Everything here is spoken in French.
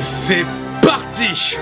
C'est parti.